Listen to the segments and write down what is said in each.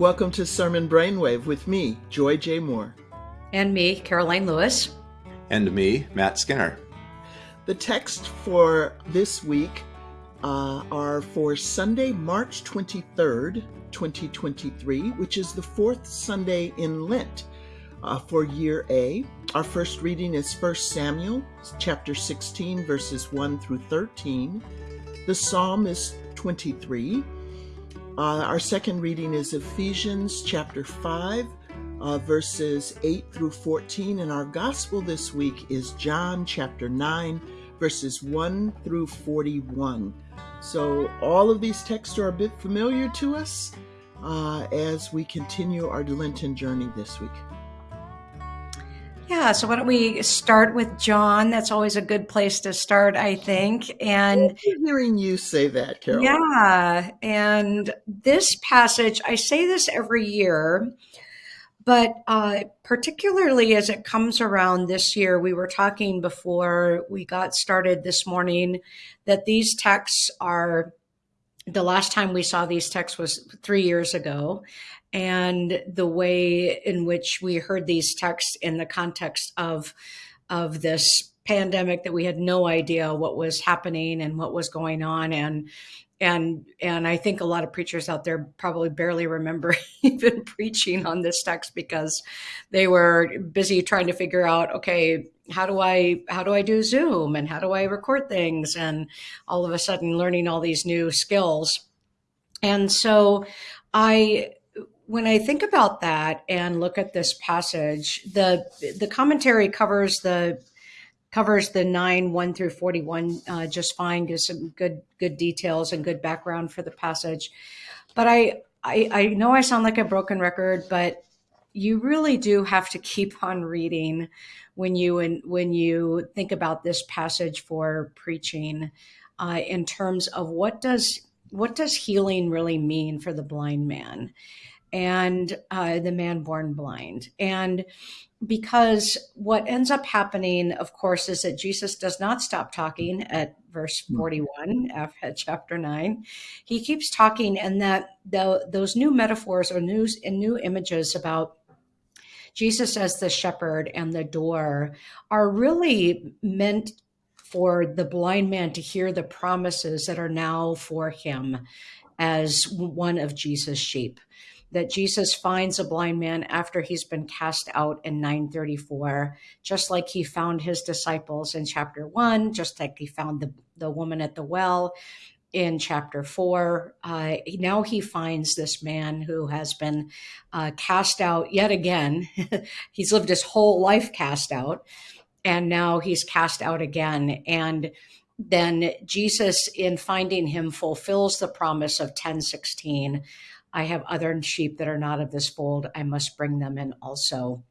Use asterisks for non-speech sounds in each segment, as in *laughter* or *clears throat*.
Welcome to Sermon Brainwave with me, Joy J. Moore. And me, Karoline Lewis. And me, Matt Skinner. The text for this week uh, are for Sunday, March 23rd, 2023, which is the fourth Sunday in Lent uh, for year A. Our first reading is 1 Samuel chapter 16, verses 1 through 13. The psalm is 23. Uh, our second reading is Ephesians chapter 5, uh, verses 8 through 14. And our gospel this week is John chapter 9, verses 1 through 41. So all of these texts are a bit familiar to us uh, as we continue our Lenten journey this week. Yeah, so why don't we start with John? That's always a good place to start, I think. And hearing you say that, Carol. Yeah, and this passage, I say this every year, but uh, particularly as it comes around this year, we were talking before we got started this morning that these texts are the last time we saw these texts was three years ago and the way in which we heard these texts in the context of of this pandemic that we had no idea what was happening and what was going on. And and and I think a lot of preachers out there probably barely remember *laughs* even preaching on this text because they were busy trying to figure out okay how do I how do I do Zoom and how do I record things? And all of a sudden learning all these new skills. And so I when I think about that and look at this passage, the the commentary covers the covers the nine one through forty one uh, just fine, gives some good good details and good background for the passage. But I, I I know I sound like a broken record, but you really do have to keep on reading when you and when you think about this passage for preaching uh, in terms of what does what does healing really mean for the blind man and uh, the man born blind. And because what ends up happening, of course, is that Jesus does not stop talking at verse hmm. 41 at chapter 9. He keeps talking, and that the, those new metaphors or news and new images about Jesus as the shepherd and the door are really meant for the blind man to hear the promises that are now for him as one of Jesus' sheep that Jesus finds a blind man after he's been cast out in 934, just like he found his disciples in chapter one, just like he found the, the woman at the well in chapter four. Uh, now he finds this man who has been uh, cast out yet again. *laughs* he's lived his whole life cast out, and now he's cast out again. And then Jesus, in finding him, fulfills the promise of 1016 I have other sheep that are not of this fold. I must bring them in also.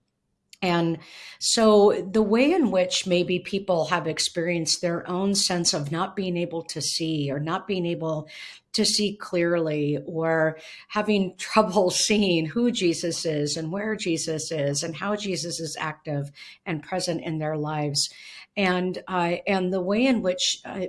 And so, the way in which maybe people have experienced their own sense of not being able to see or not being able to see clearly or having *laughs* trouble seeing who Jesus is and where Jesus is and how Jesus is active and present in their lives. And, uh, and the way in which uh,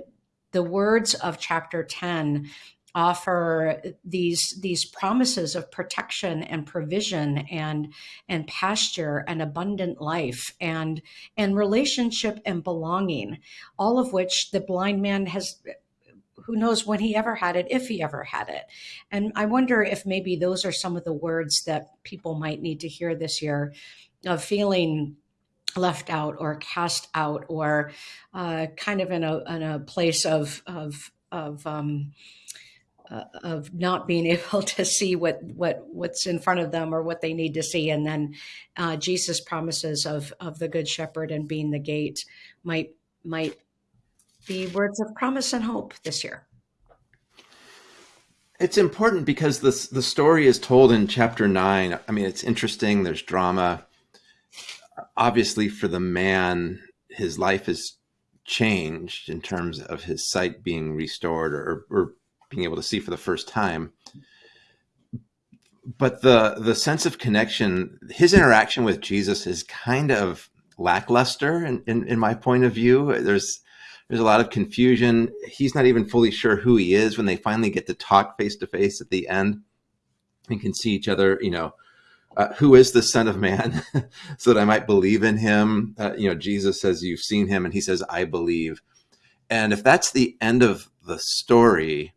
the words of chapter 10 offer these these promises of protection and provision and and pasture and abundant life and and relationship and belonging all of which the blind man has who knows when he ever had it if he ever had it. And i wonder if maybe those are some of the words that people might need to hear this year of feeling left out or cast out or uh, kind of in a, in a place of of of um, uh, of not being *laughs* able to see what what what's in front of them or what they need to see, and then uh, Jesus' promises of of the Good Shepherd and being the gate might might be words of promise and hope this year. It's important because the the story is told in chapter nine. I mean, it's interesting. There's drama. Obviously, for the man, his life is changed in terms of his sight being restored or, or being able to see for the first time. But the the sense of connection, his interaction with Jesus is kind of lackluster in, in, in my point of view. There's there's a lot of confusion. He's not even fully sure who he is when they finally get to talk face to face at the end. and can see each other, you know, uh, who is the Son of Man, *laughs* so that I might believe in him. Uh, you know, Jesus says, You've seen him, and he says, I believe. And if that's the end of the story,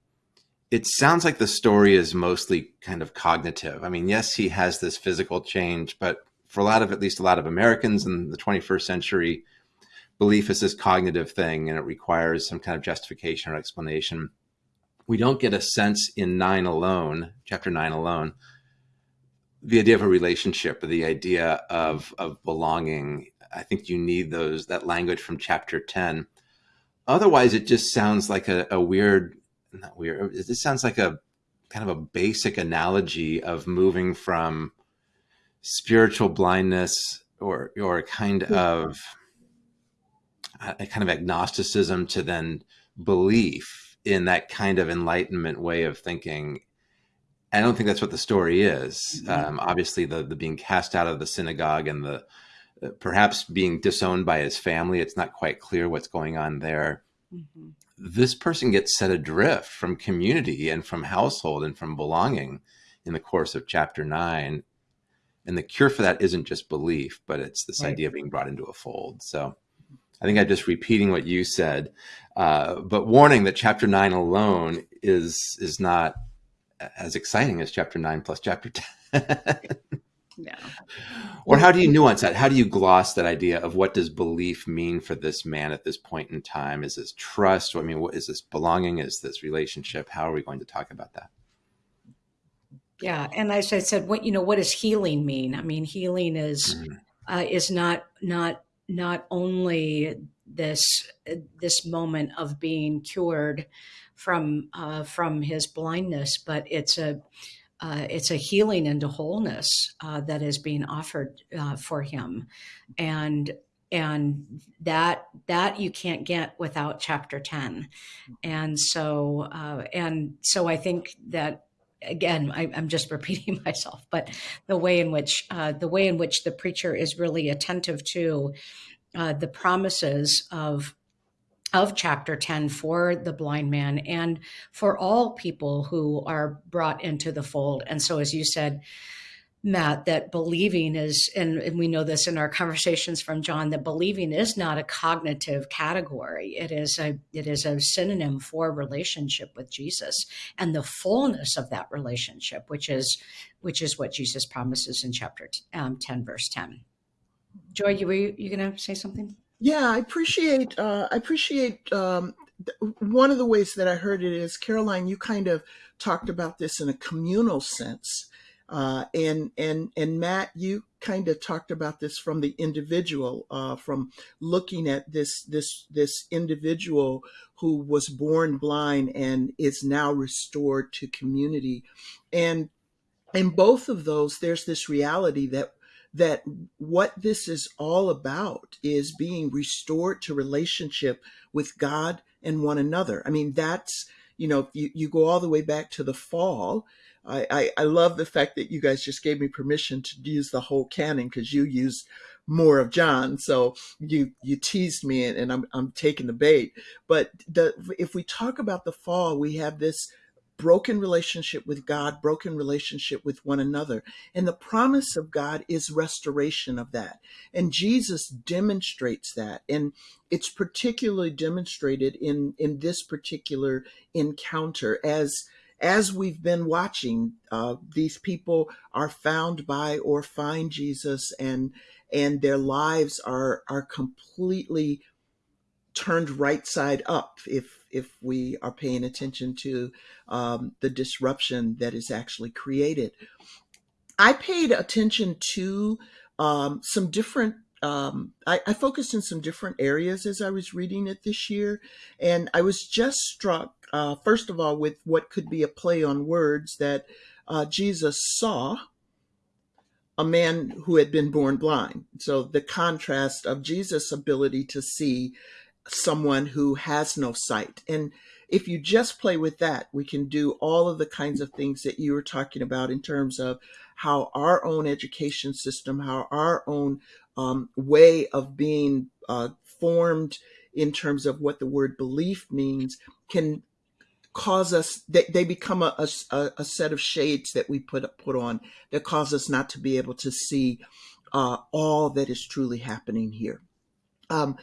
it sounds like the story is mostly kind of cognitive. I mean, yes, he has this physical change, but for a lot of, at least a lot of Americans in the 21st century, belief is this cognitive thing and it requires some kind of justification or explanation. We don't get a sense in nine alone, chapter nine alone, the idea of a relationship or the idea of of belonging i think you need those that language from chapter 10 otherwise it just sounds like a, a weird not weird just sounds like a kind of a basic analogy of moving from spiritual blindness or or a kind of a kind of agnosticism to then belief in that kind of enlightenment way of thinking I don't think that's what the story is. Mm-hmm. Um, obviously, the the being cast out of the synagogue and the uh, perhaps being disowned by his family. It's not quite clear what's going on there. Mm-hmm. This person gets set adrift from community and from household and from belonging in the course of chapter nine. And the cure for that isn't just belief, but it's this right. idea of being brought into a fold. So I think I'm just repeating what you said, uh, but warning that chapter nine alone is is not as exciting as chapter nine plus chapter *laughs* 10. Yeah. Or how do you nuance that? How do you gloss that idea of what does belief mean for this man at this point in time? Is this trust? I mean, what is this belonging? Is this relationship? How are we going to talk about that? Yeah, and as I said, what you know, what does healing mean? I mean, healing is mm. uh, is not not not only this this moment of being cured from uh, from his blindness, but it's a uh, it's a healing into wholeness uh, that is being offered uh, for him, and and that that you can't get without chapter 10 and so uh, and so i think that again I, am just *laughs* repeating myself but the way in which uh, the way in which the preacher is really attentive to uh, the promises of of chapter 10 for the blind man and for all people who are brought into the fold. And so, as you said, Matt, that believing is, and, and, we know this in our conversations from John, that believing is not a cognitive category. It is a it is a synonym for relationship with Jesus and the fullness of that relationship, which is which is what Jesus promises in chapter um, ten, verse ten. Joy, you were you, you going to say something? Yeah, I appreciate uh, I appreciate um, one of the ways that I heard it is Karoline. You kind of talked about this in a communal sense, uh, and and and Matt, you kind of talked about this from the individual, uh, from looking at this this this individual who was born blind and is now restored to community, and in both of those, there's this reality that that what this is all about is being restored to relationship with God and one another. I mean, that's, you know, you, you go all the way back to the fall. I, I, I love the fact that you guys just gave me permission to use the whole canon because you used more of John. So you you teased me and, and I'm I'm taking the bait. But the if we talk about the fall, we have this broken relationship with God, broken relationship with one another. And the promise of God is restoration of that. And Jesus demonstrates that. And it's particularly demonstrated in, in this particular encounter as as we've been watching, uh, these people are found by or find Jesus and and their lives are are completely turned right side up if if we are paying attention to um, the disruption that is actually created. I paid attention to um, some different. Um, I, I, focused in some different areas as I was reading it this year, and I was just struck, uh, first of all, with what could be a play on words that uh, Jesus saw a man who had been born blind. So the contrast of Jesus' ability to see someone who has no sight. And if you just play with that, we can do all of the kinds of things that you were talking about in terms of how our own education system, how our own um, way of being uh, formed in terms of what the word belief means can cause us they, they become a, a, a set of shades that we put put on that cause us not to be able to see uh, all that is truly happening here. Um,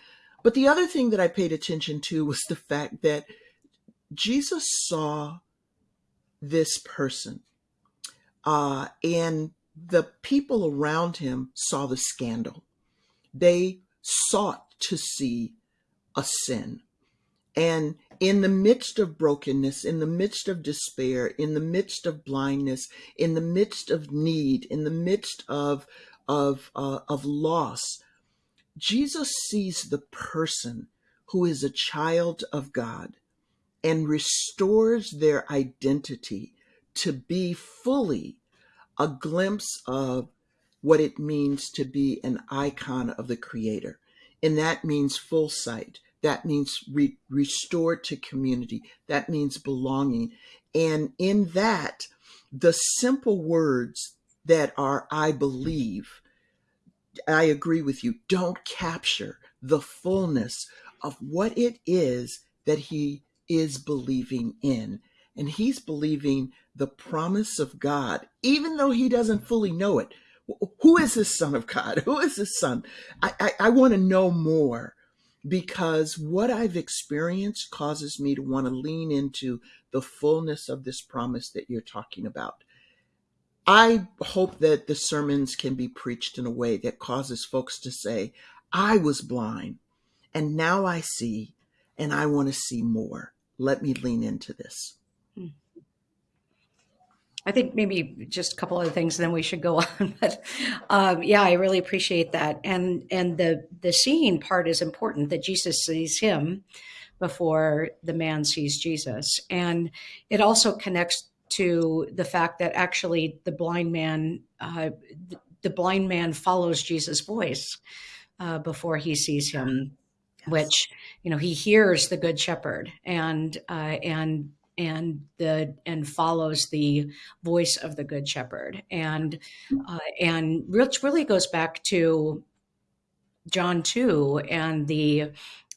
but the other thing that I paid attention to was the fact that Jesus saw this person, uh, and the people around him saw the scandal. They sought to see a sin. And in the midst of brokenness, in the midst of despair, in the midst of blindness, in the midst of need, in the midst of of uh, of loss, Jesus sees the person who is a child of God and restores their identity to be fully a glimpse of what it means to be an icon of the Creator. And that means full sight. That means re- restored to community. That means belonging. And in that, the simple words that are, I believe, I agree with you, don't capture the fullness of what it is that he is believing in. And he's believing the promise of God, even though he doesn't fully know it. Who is this son of God? *laughs* Who is this son? I, I, I want to know more because what I've experienced causes me to want to lean into the fullness of this promise that you're talking about. I hope that the sermons can be preached in a way that causes folks to say, I was blind and now I see and I want to see more. Let me lean into this. Hmm. I think maybe just a couple other things, and then we should go *laughs* on. But um, yeah, I really appreciate that, and and the the seeing part is important. That Jesus sees him before the man sees Jesus, and it also connects to the fact that actually the blind man, uh, the blind man follows Jesus' voice uh, before he sees him, yes. which you know he hears the good shepherd and uh, and and the and follows the voice of the good shepherd and uh, and which really goes back to John 2 and the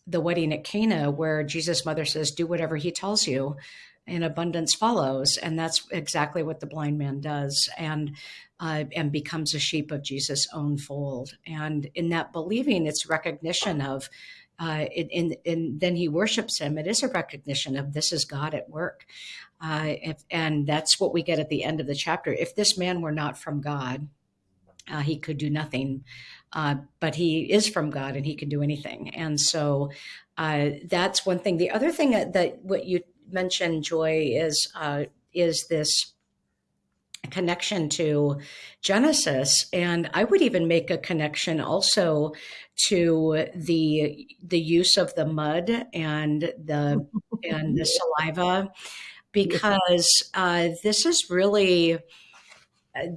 the wedding at Cana where Jesus mother says do whatever he tells you and abundance follows and that's exactly what the blind man does and uh, and becomes a sheep of Jesus own fold and in that believing it's recognition of uh, in and then he worships him. It is a recognition of this is God at work. Uh, if, and that's what we get at the end of the chapter. If this man were not from God, uh, he could do nothing. Uh, but he is from God and he can do anything. And so uh, that's one thing. The other thing that, that what you mentioned, Joy, is uh, is this connection to Genesis, and I would even make a connection also to the the use of the mud and the *laughs* and the saliva, because uh, this is really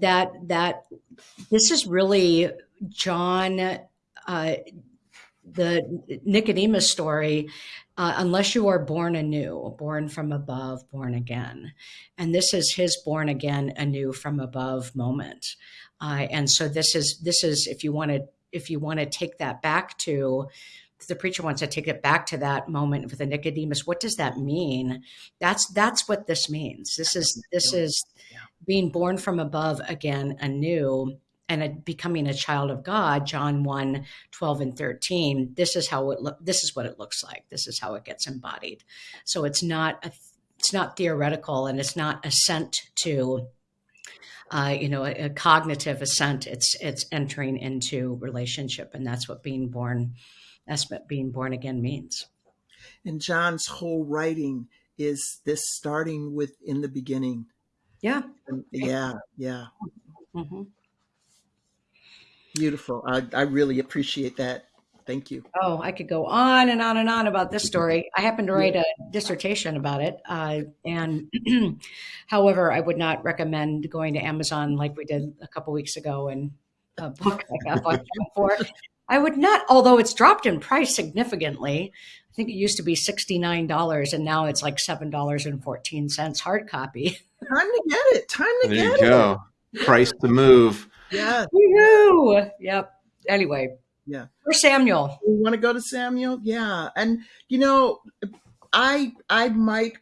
that that this is really John. Uh, the Nicodemus story uh, unless you are born anew, born from above, born again. And this is his born again, anew from above moment. Uh, and so this is this is if you want to if you want to take that back to the preacher wants to take it back to that moment with the Nicodemus. What does that mean? That's that's what this means. This is this is being born from above again, anew and a, becoming a child of God, John 1, 12 and 13, this is how it look this is what it looks like. This is how it gets embodied. So it's not a, it's not theoretical and it's not assent to uh, you know, a, a, cognitive assent. It's it's entering into relationship, and that's what being born, that's what being born again means. And John's whole writing is this starting with in the beginning. Yeah. Yeah. Yeah. Mm-hmm. Beautiful. I, I really appreciate that. Thank you. Oh, I could go on and on and on about this story. I happened to write a dissertation about it. Uh, and *clears throat* however, I would not recommend going to Amazon like we did a couple weeks ago and *laughs* a book I got for. I would not, although it's dropped in price significantly. I think it used to be $69 and now it's like $7.14 hard copy. Time to get it. Time to there get it. There you go. Price to move. Yeah. Woo-hoo! Yep. Anyway. Yeah. For Samuel. You want to go to Samuel? Yeah. And you know, I I might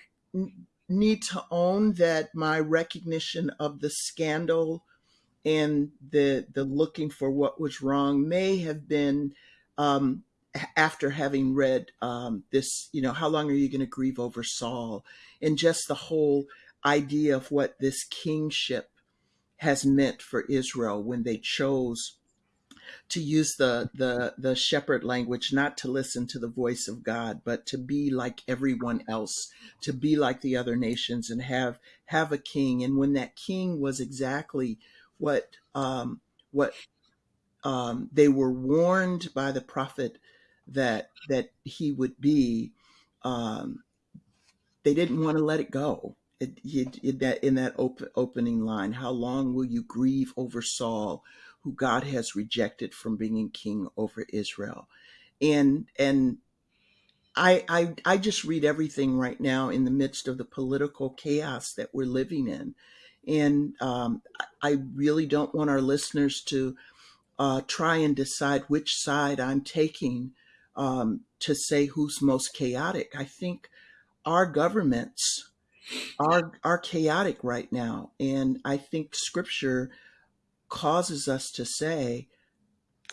need to own that my recognition of the scandal and the the looking for what was wrong may have been um, after having read um, this. You know, how long are you going to grieve over Saul? And just the whole idea of what this kingship has meant for Israel when they chose to use the the the shepherd language not to listen to the voice of God but to be like everyone else to be like the other nations and have have a king. And when that king was exactly what um what um they were warned by the prophet that that he would be um they didn't want to let it go it, it, that in that op- opening line how long will you grieve over Saul who God has rejected from being king over Israel. And and I, I I just read everything right now in the midst of the political chaos that we're living in, and um, I really don't want our listeners to uh, try and decide which side I'm taking um, to say who's most chaotic. I think our governments are are chaotic right now, and I think Scripture causes us to say,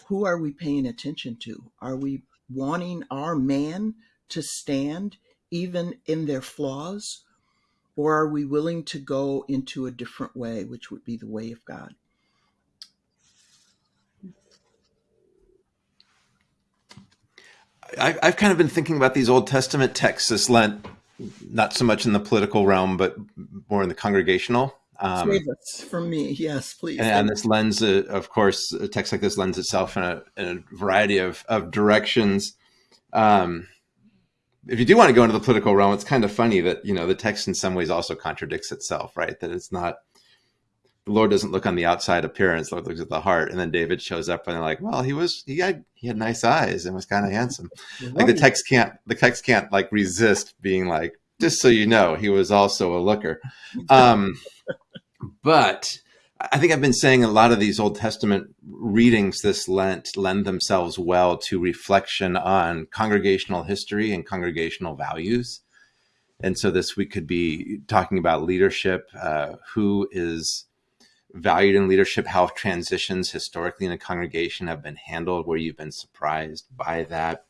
who are we paying attention to? Are we wanting our man to stand even in their flaws? Or are we willing to go into a different way, which would be the way of God? I've kind of been thinking about these Old Testament texts this Lent, not so much in the political realm, but more in the congregational. Um, Save us from me, yes, please. And, and this lends, uh, of course, a text like this lends itself in a, in a variety of, of directions. Um, if you do want to go into the political realm, it's kind of funny that you know the text in some ways also contradicts itself, right? That it's not the Lord doesn't look on the outside appearance; Lord looks at the heart. And then David shows up, and they're like, "Well, he was he had he had nice eyes and was kind of handsome." Right. Like the text can't the text can't like resist being like, just so you know, he was also a looker. *laughs* Um, but I think I've been saying a lot of these Old Testament readings this Lent lend themselves well to reflection on congregational history and congregational values. And so this week could be talking about leadership, uh, who is valued in leadership, how transitions historically in a congregation have been handled, where you've been surprised by that.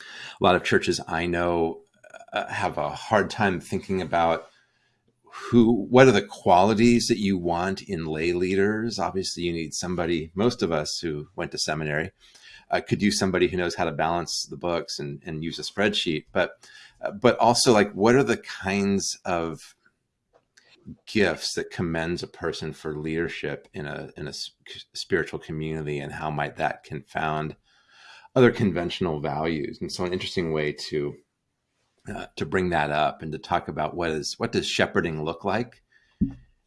A lot of churches I know uh, have a hard time thinking about who what are the qualities that you want in lay leaders obviously you need somebody most of us who went to seminary uh, could use somebody who knows how to balance the books and, and use a spreadsheet but uh, but also like what are the kinds of gifts that commends a person for leadership in a in a spiritual community and how might that confound other conventional values and so an interesting way to uh, to bring that up and to talk about what is what does shepherding look like.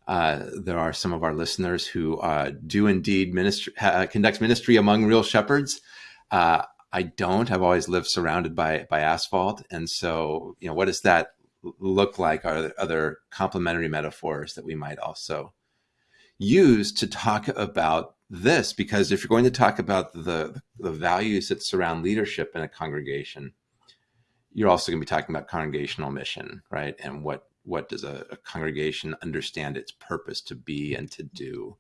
Uh, there are some of our listeners who uh, do indeed ministry, conduct ministry among real shepherds. Uh, I don't. I've always lived surrounded by by asphalt, and so you know, what does that look like? Are other complementary metaphors that we might also use to talk about this? Because if you're going to talk about the the values that surround leadership in a congregation, you're also going to be talking about congregational mission, right? And what what does a, a, congregation understand its purpose to be and to do?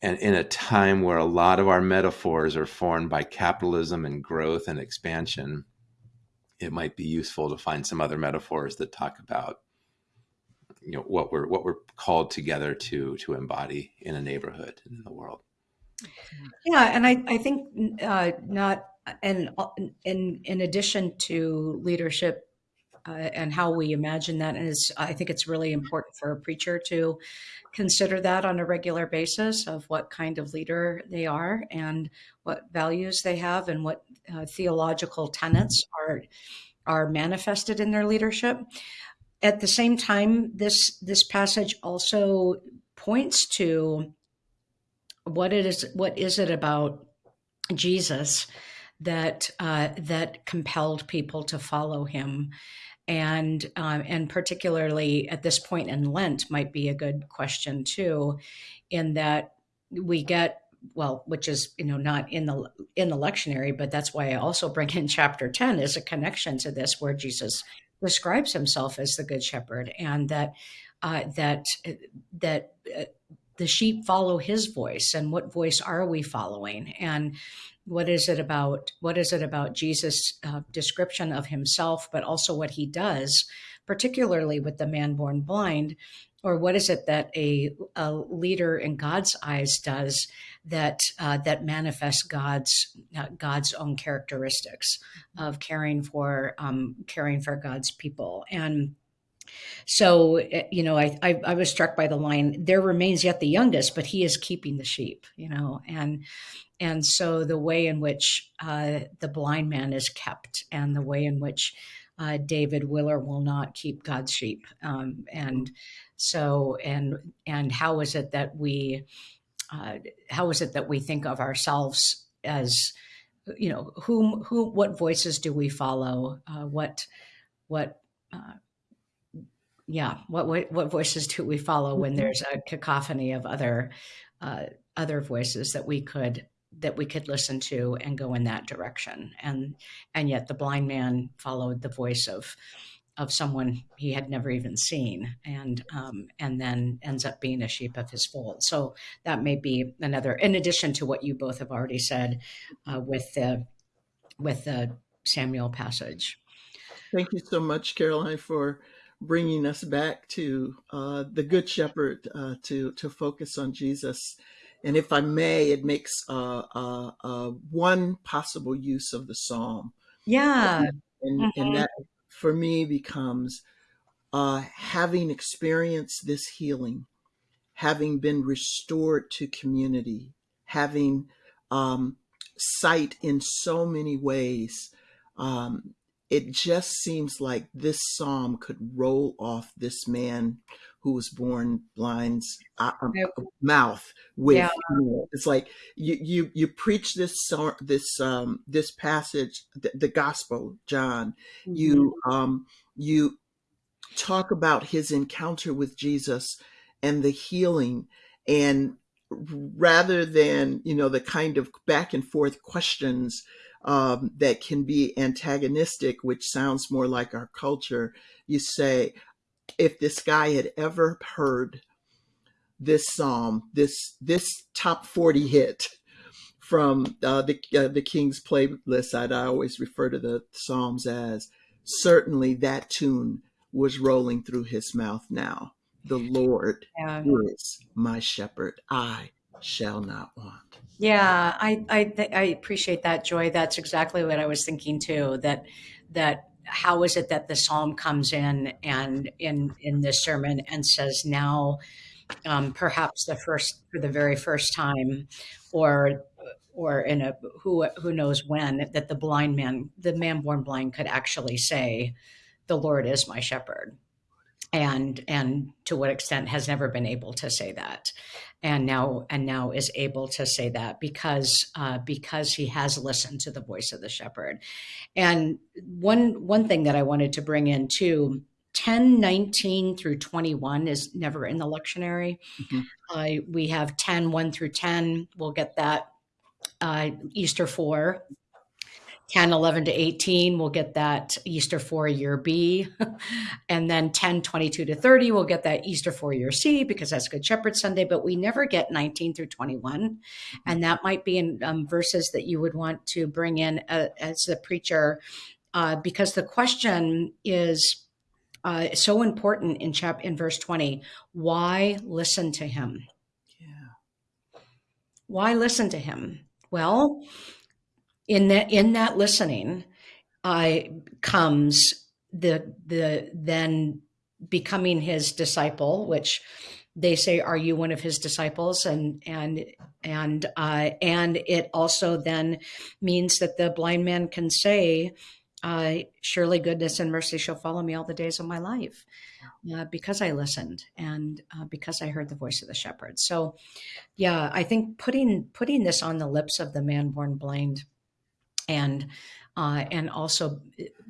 And in a time where a lot of our metaphors are formed by capitalism and growth and expansion, it might be useful to find some other metaphors that talk about you know what we're what we're called together to to embody in a neighborhood in the world. Yeah, and I I think uh, not and in in addition to leadership uh, and how we imagine that is i think it's really important for a preacher to consider that on a regular basis of what kind of leader they are and what values they have and what uh, theological tenets are are manifested in their leadership. At the same time this this passage also points to what it is what is it about jesus that uh, that compelled people to follow him and um, and particularly at this point in Lent might be a good question too, in that we get well, which is you know not in the in the lectionary, but that's why I also bring in chapter ten as a connection to this, where Jesus describes himself as the good shepherd and that uh, that that uh, the sheep follow his voice and what voice are we following? And what is it about what is it about jesus uh, description of himself but also what he does particularly with the man born blind? Or what is it that a, a leader in god's eyes does that uh, that manifests god's uh, god's own characteristics of caring for um, caring for god's people? And so, eh, you know, I, I, I was struck by the line, there remains yet the youngest, but he is keeping the sheep, you know, and, and so the way in which uh, the blind man is kept and the way in which uh, David will or will not keep God's sheep. Um, and so, and, and how is it that we, uh, how is it that we think of ourselves as, you know, whom, who, what voices do we follow? Uh, what, what, uh, yeah. What, what, what voices do we follow when mm-hmm. there's a cacophony of other uh, other voices that we could that we could listen to and go in that direction? And and yet the blind man followed the voice of of someone he had never even seen and um, and then ends up being a sheep of his fold. So that may be another in addition to what you both have already said uh, with the with the samuel passage. Thank you so much karoline for bringing us back to uh, the Good Shepherd uh, to to focus on Jesus. And if I may, it makes uh, uh, uh one possible use of the psalm. Yeah, and, mm-hmm. and that for me becomes uh, having experienced this healing, having been restored to community, having um, sight in so many ways. Um, it just seems like this psalm could roll off this man who was born blind's uh, um, mouth with yeah. you know, it's like you you you preach this this um this passage the, the gospel john mm-hmm. you um you talk about his encounter with jesus and the healing and rather than you know the kind of back and forth questions um, that can be antagonistic, which sounds more like our culture, you say, if this guy had ever heard this psalm, this this top 40 hit from uh, the uh, the King's playlist, I'd I always refer to the psalms as certainly that tune was rolling through his mouth now. The Lord yeah. is my shepherd; I shall not want. Yeah, I I, I appreciate that, Joy. That's exactly what I was thinking too. That that how is it that the psalm comes in and in in this sermon and says now, um, perhaps the first for the very first time, or or in a who who knows when that the blind man, the man born blind, could actually say, "The Lord is my shepherd." And and to what extent has never been able to say that. And now and now is able to say that because uh, because he has listened to the voice of the shepherd. And one one thing that i wanted to bring in too 10 19 through 21 is never in the lectionary. Mm-hmm. uh, we have 10 1 through 10 we'll get that uh, easter 4 10, 11 to 18, we'll get that Easter 4 year B. *laughs* and then 10, 22 to 30, we'll get that Easter 4 year C because that's Good Shepherd Sunday. But we never get 19 through 21. And that might be in um, verses that you would want to bring in uh, as the preacher uh, because the question is uh, so important in chap in verse 20 why listen to him yeah why listen to him well in that in that listening uh, comes the the then becoming his disciple, which they say, "Are you one of his disciples?" and and and uh, and it also then means that the blind man can say, uh, "Surely goodness and mercy shall follow me all the days of my life." Uh, because I listened and uh, because I heard the voice of the shepherd. So, yeah, I think putting putting this on the lips of the man born blind and uh, and also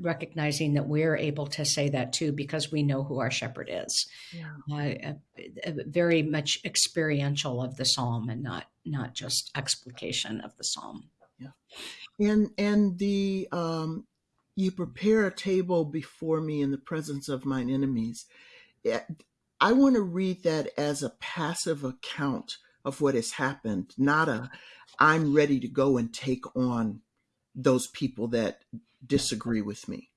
recognizing that we're able to say that too because we know who our shepherd is. Yeah. Uh, very much experiential of the psalm and not not just explication of the psalm. Yeah, and and the um, you prepare a table before me in the presence of mine enemies. I want to read that as a passive account of what has happened, not a I'm ready to go and take on those people that disagree with me.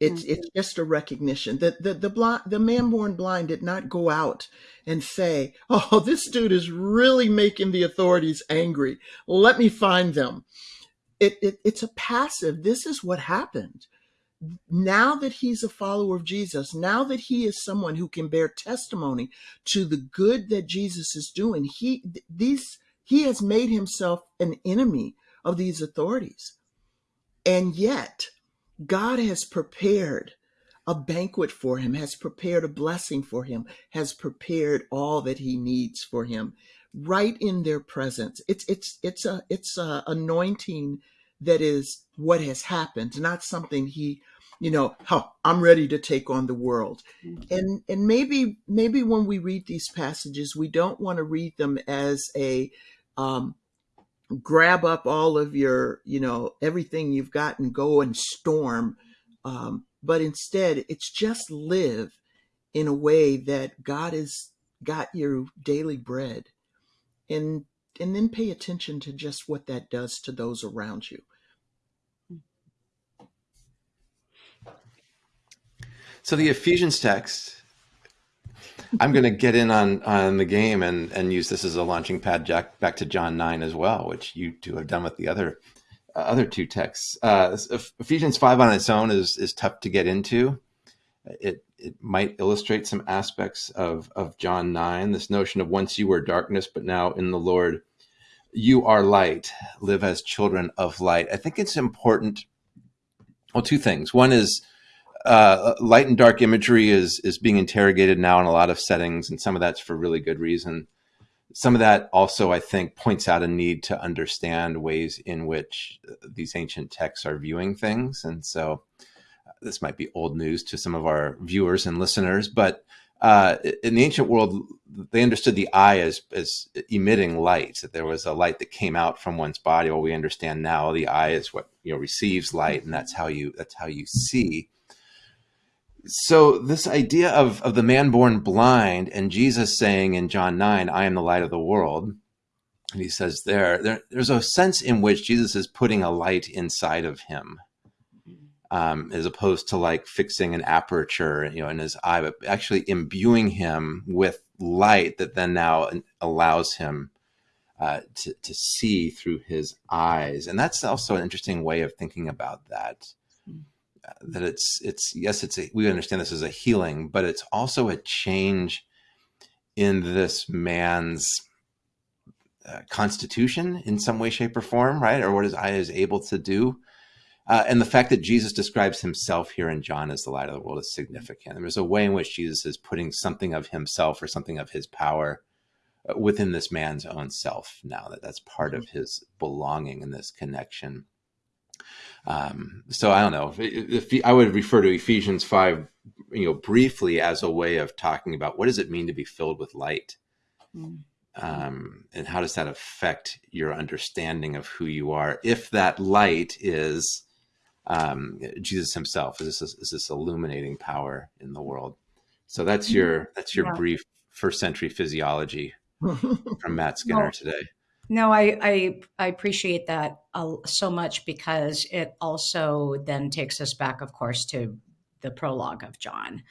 It's mm-hmm. it's just a recognition that the the blind, the man born blind did not go out and say, "Oh, this dude is really making the authorities angry. Let me find them." It, it it's a passive. This is what happened. Now that he's a follower of Jesus, now that he is someone who can bear testimony to the good that Jesus is doing, he these he has made himself an enemy of these authorities. And yet, God has prepared a banquet for him, has prepared a blessing for him, has prepared all that he needs for him right in their presence. It's it's it's a it's a anointing that is what has happened, not something he, you know, oh, I'm ready to take on the world. Mm-hmm. And and maybe maybe when we read these passages, we don't want to read them as a um, grab up all of your, you know, everything you've got and go and storm. Um, but instead, it's just live in a way that God has got your daily bread and and then pay attention to just what that does to those around you. So the Ephesians text I'm going to get in on on the game and and use this as a launching pad jack back to John nine as well, which you two have done with the other uh, other two texts. Uh, Ephesians five on its own is is tough to get into. It it might illustrate some aspects of of John nine. This notion of once you were darkness, but now in the Lord you are light. Live as children of light. I think it's important. Well, two things. One is uh, light and dark imagery is is being interrogated now in a lot of settings, and some of that's for really good reason. Some of that also, I think, points out a need to understand ways in which uh, these ancient texts are viewing things, and so uh, this might be old news to some of our viewers and listeners, but uh, in the ancient world, they understood the eye as as emitting light. That there was a light that came out from one's body. Well, we understand now the eye is what you know receives light, and that's how you that's how you see so this idea of of the man born blind and Jesus saying in John 9, I am the light of the world. And he says there, there there's a sense in which Jesus is putting a light inside of him. Um, as opposed to like fixing an aperture, you know, in his eye, but actually imbuing him with light that then now allows him uh, to, to see through his eyes. And that's also an interesting way of thinking about that that it's it's yes it's a, we understand this as a healing but it's also a change in this man's uh, constitution in some way shape or form right? Or what his eye is able to do. Uh, and the fact that jesus describes himself here in john as the light of the world is significant. And there's a way in which jesus is putting something of himself or something of his power uh, within this man's own self now that that's part of his belonging in this connection um, so I don't know if, if, I would refer to Ephesians five, you know, briefly as a way of talking about what does it mean to be filled with light, mm. um, and how does that affect your understanding of who you are? If that light is um, Jesus Himself, is this is this illuminating power in the world? So that's mm-hmm. your that's your yeah. brief first century physiology *laughs* from Matt Skinner well, today. No, I, I, I appreciate that uh, so much because it also then takes us back, of course, to the prologue of John.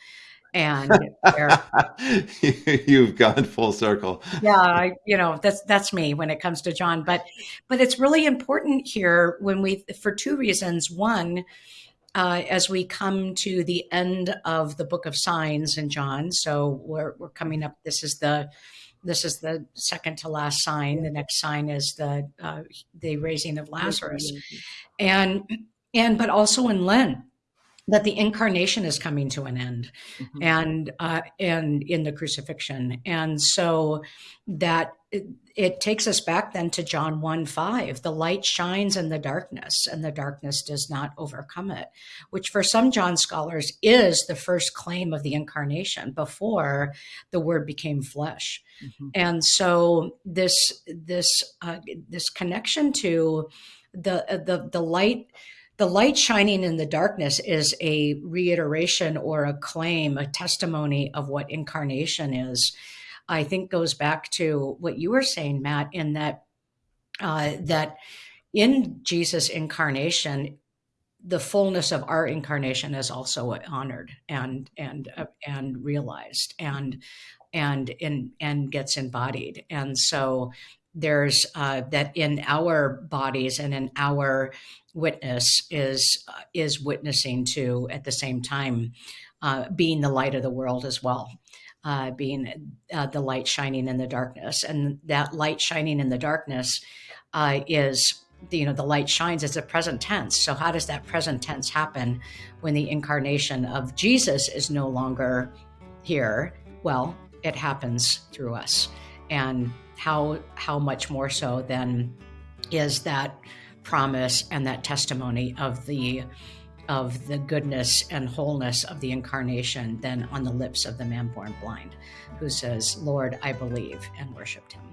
And *laughs* you've gone full circle. Yeah, I, you know that's that's me when it comes to John. But but it's really important here when we for two reasons. One, uh, as we come to the end of the book of signs in John, so we're we're coming up. This is the this is the second to last sign. The next sign is the uh, the raising of Lazarus, and and but also in Lent that the incarnation is coming to an end, mm-hmm. and uh, and in the crucifixion, and so that it, it, takes us back then to John 1 5. The light shines in the darkness, and the darkness does not overcome it, which for some John scholars is the first claim of the incarnation before the word became flesh. Mm-hmm. And so this this uh, this connection to the the the light the light shining in the darkness is a reiteration or a claim, a testimony of what incarnation is. I think goes back to what you were saying, Matt, in that uh, that in Jesus' incarnation, the fullness of our incarnation is also honored and and uh, and realized and and in and gets embodied. And so there's uh, that in our bodies and in our witness is uh, is witnessing to at the same time uh, being the light of the world as well uh, being uh, the light shining in the darkness. And that light shining in the darkness uh, is you know the light shines as a present tense. So how does that present tense happen when the incarnation of jesus is no longer here? Well it happens through us. And how how much more so than is that promise and that testimony of the of the goodness and wholeness of the incarnation than on the lips of the man born blind who says lord i believe and worshiped him